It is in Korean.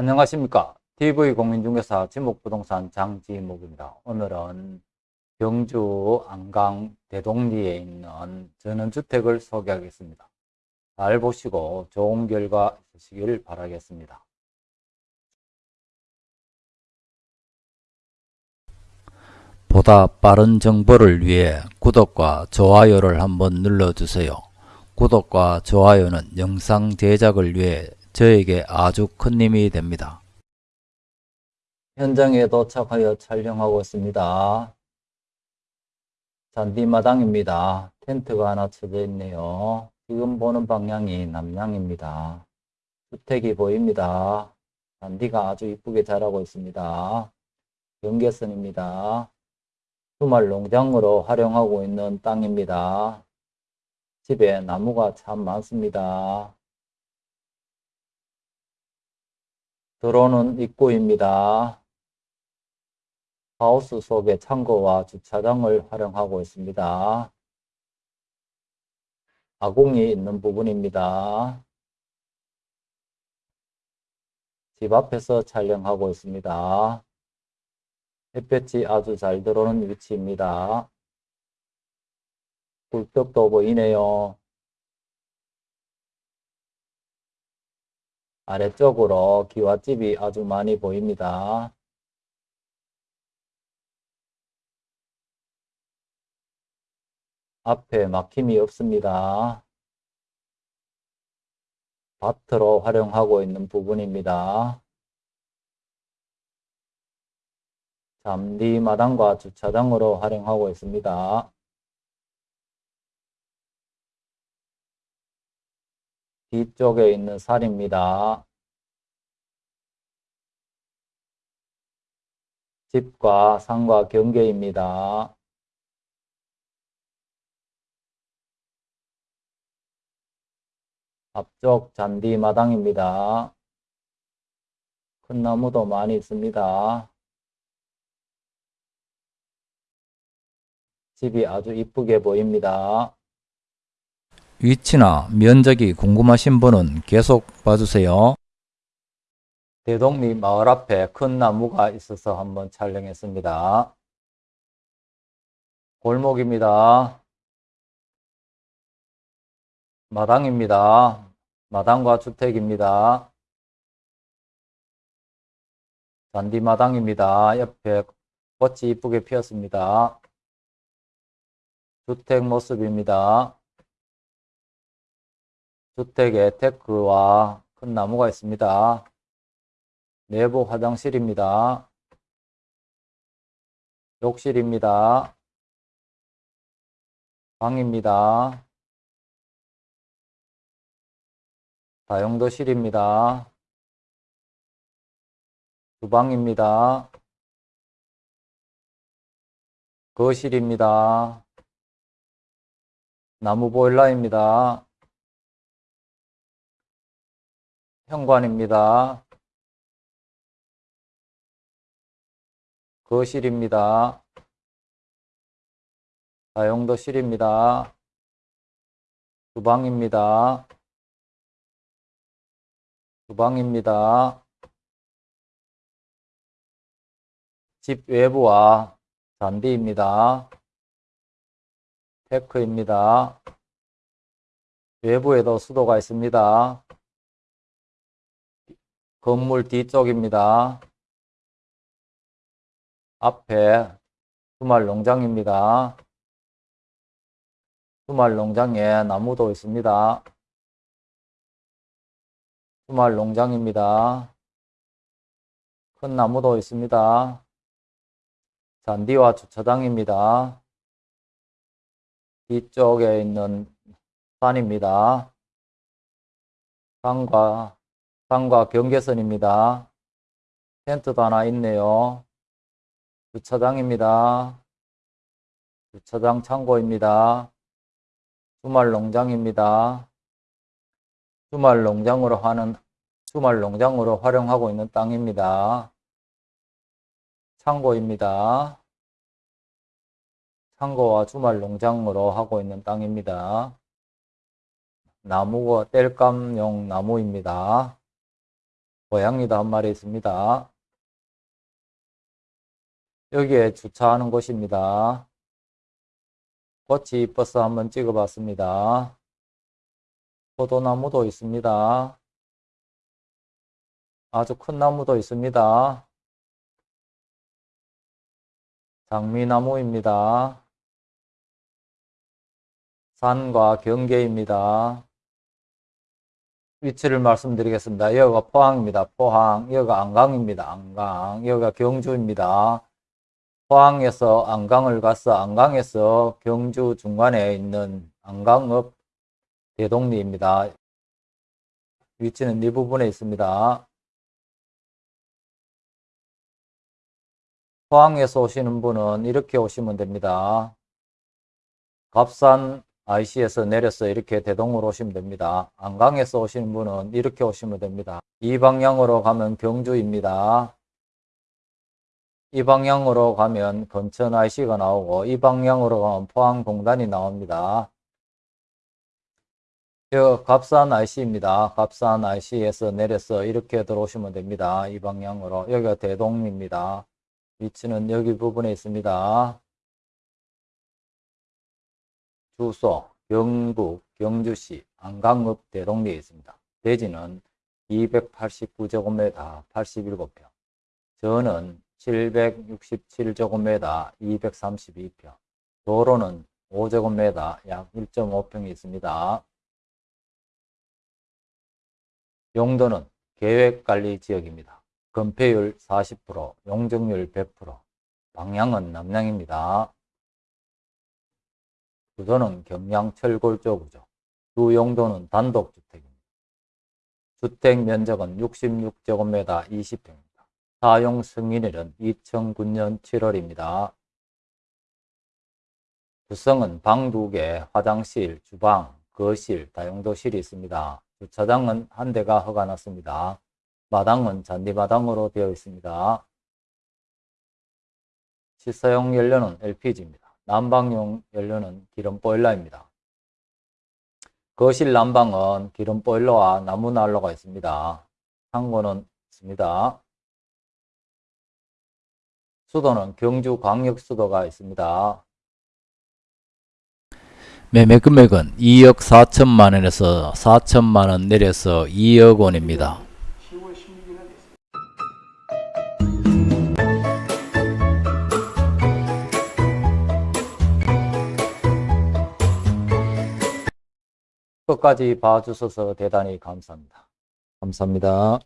안녕하십니까. TV공인중개사 지목부동산 장지목입니다. 오늘은 경주 안강 대동리에 있는 전원주택을 소개하겠습니다. 잘 보시고 좋은 결과 있으시길 바라겠습니다. 보다 빠른 정보를 위해 구독과 좋아요를 한번 눌러주세요. 구독과 좋아요는 영상 제작을 위해 저에게 아주 큰 힘이 됩니다. 현장에 도착하여 촬영하고 있습니다. 잔디마당입니다. 텐트가 하나 쳐져 있네요. 지금 보는 방향이 남향입니다. 주택이 보입니다. 잔디가 아주 이쁘게 자라고 있습니다. 경계선입니다. 주말 농장으로 활용하고 있는 땅입니다. 집에 나무가 참 많습니다. 들어오는 입구입니다. 하우스 속에 창고와 주차장을 활용하고 있습니다. 아궁이 있는 부분입니다. 집 앞에서 촬영하고 있습니다. 햇볕이 아주 잘 들어오는 위치입니다. 굴떡도 보이네요. 아래쪽으로 기와집이 아주 많이 보입니다. 앞에 막힘이 없습니다. 밭으로 활용하고 있는 부분입니다. 잠디 마당과 주차장으로 활용하고 있습니다. 뒤쪽에 있는 살입니다. 집과 산과 경계입니다. 앞쪽 잔디 마당입니다. 큰 나무도 많이 있습니다. 집이 아주 이쁘게 보입니다. 위치나 면적이 궁금하신 분은 계속 봐주세요. 대동리 마을 앞에 큰 나무가 있어서 한번 촬영했습니다. 골목입니다. 마당입니다. 마당과 주택입니다. 잔디마당입니다. 옆에 꽃이 이쁘게 피었습니다. 주택 모습입니다. 주택에 테크와 큰 나무가 있습니다. 내부 화장실입니다. 욕실입니다. 방입니다. 다용도실입니다. 주방입니다. 거실입니다. 나무 보일러입니다. 현관입니다. 거실입니다. 다용도실입니다. 주방입니다. 주방입니다. 집 외부와 잔디입니다. 테크입니다. 외부에도 수도가 있습니다. 건물 뒤쪽입니다. 앞에 주말 농장입니다. 주말 농장에 나무도 있습니다. 주말 농장입니다. 큰 나무도 있습니다. 잔디와 주차장입니다. 뒤쪽에 있는 산입니다. 산과, 산과 경계선입니다. 텐트도 하나 있네요. 주차장입니다. 주차장 창고입니다. 주말 농장입니다. 주말 농장으로 하는 주말 농장으로 활용하고 있는 땅입니다. 창고입니다. 창고와 주말 농장으로 하고 있는 땅입니다. 나무가 땔감용 나무입니다. 고양이도 한 마리 있습니다. 여기에 주차하는 곳입니다. 꽃이 이뻐서 한번 찍어봤습니다. 포도나무도 있습니다. 아주 큰 나무도 있습니다. 장미나무입니다. 산과 경계입니다. 위치를 말씀드리겠습니다. 여기가 포항입니다. 포항. 여기가 안강입니다. 안강. 여기가 경주입니다. 포항에서 안강을 가서 안강에서 경주 중간에 있는 안강읍 대동리입니다. 위치는 이 부분에 있습니다. 포항에서 오시는 분은 이렇게 오시면 됩니다. 갑산 IC에서 내려서 이렇게 대동으로 오시면 됩니다. 안강에서 오시는 분은 이렇게 오시면 됩니다. 이 방향으로 가면 경주입니다. 이 방향으로 가면 건천 IC가 나오고 이 방향으로 가면 포항공단이 나옵니다. 여 갑산 IC입니다. 갑산 IC에서 내려서 이렇게 들어오시면 됩니다. 이 방향으로 여기가 대동입니다. 위치는 여기 부분에 있습니다. 주소 경북 경주시 안강읍 대동리에 있습니다. 대지는 289제곱미터 87평 저는 767제곱미터 232평 도로는 5제곱미터 약 1.5평이 있습니다. 용도는 계획관리지역입니다. 건폐율 40%, 용적률 100%, 방향은 남향입니다. 구조는 경량 철골조 구조, 주 용도는 단독주택입니다. 주택 면적은 66제곱미터 20평입니다. 사용 승인일은 2009년 7월입니다. 구성은 방 2개, 화장실, 주방, 거실, 다용도실이 있습니다. 주차장은 한 대가 허가 났습니다. 마당은 잔디마당으로 되어 있습니다. 실사용 연료는 LPG입니다. 난방용 연료는 기름 보일러입니다. 거실 난방은 기름 보일러와 나무 난로가 있습니다. 창고는 있습니다. 수도는 경주 광역수도가 있습니다. 매매 금액은 2억 4천만 원에서 4천만 원 내려서 2억 원입니다. 끝까지 봐주셔서 대단히 감사합니다. 감사합니다.